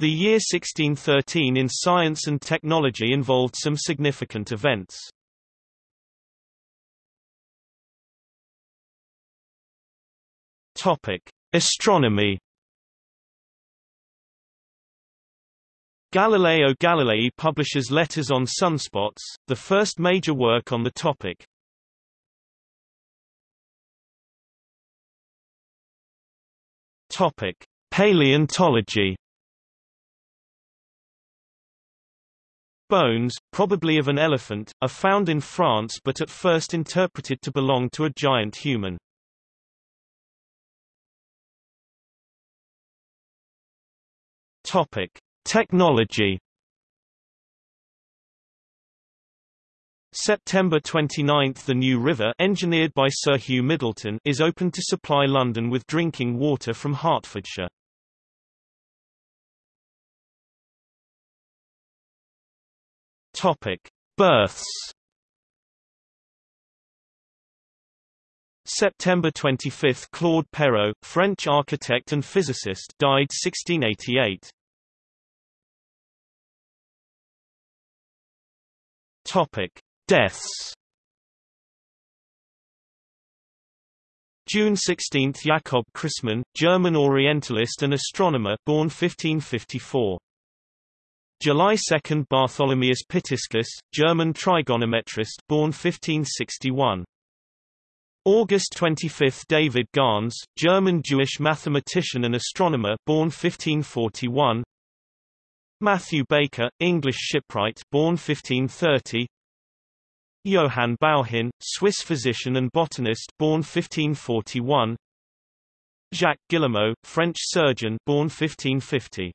The year 1613 in science and technology involved some significant events. Topic: Astronomy. Galileo Galilei publishes Letters on Sunspots, the first major work on the topic. Topic: Paleontology. Bones, probably of an elephant, are found in France but at first interpreted to belong to a giant human. Topic: Technology. September 29 – The New River engineered by Sir Hugh Myddelton is opened to supply London with drinking water from Hertfordshire. Topic: Births. September 25 – Claude Perrault, French architect and physicist died 1688. Topic: Deaths. June 16 – Jakob Christmann, German Orientalist and astronomer born 1554. July 2 – Bartholomeus Pitiscus, German trigonometrist born 1561. August 25 – David Gans, German Jewish mathematician and astronomer born 1541. Matthew Baker, English shipwright born 1530 Johann Bauhin, Swiss physician and botanist born 1541 Jacques Guillemeau, French surgeon born 1550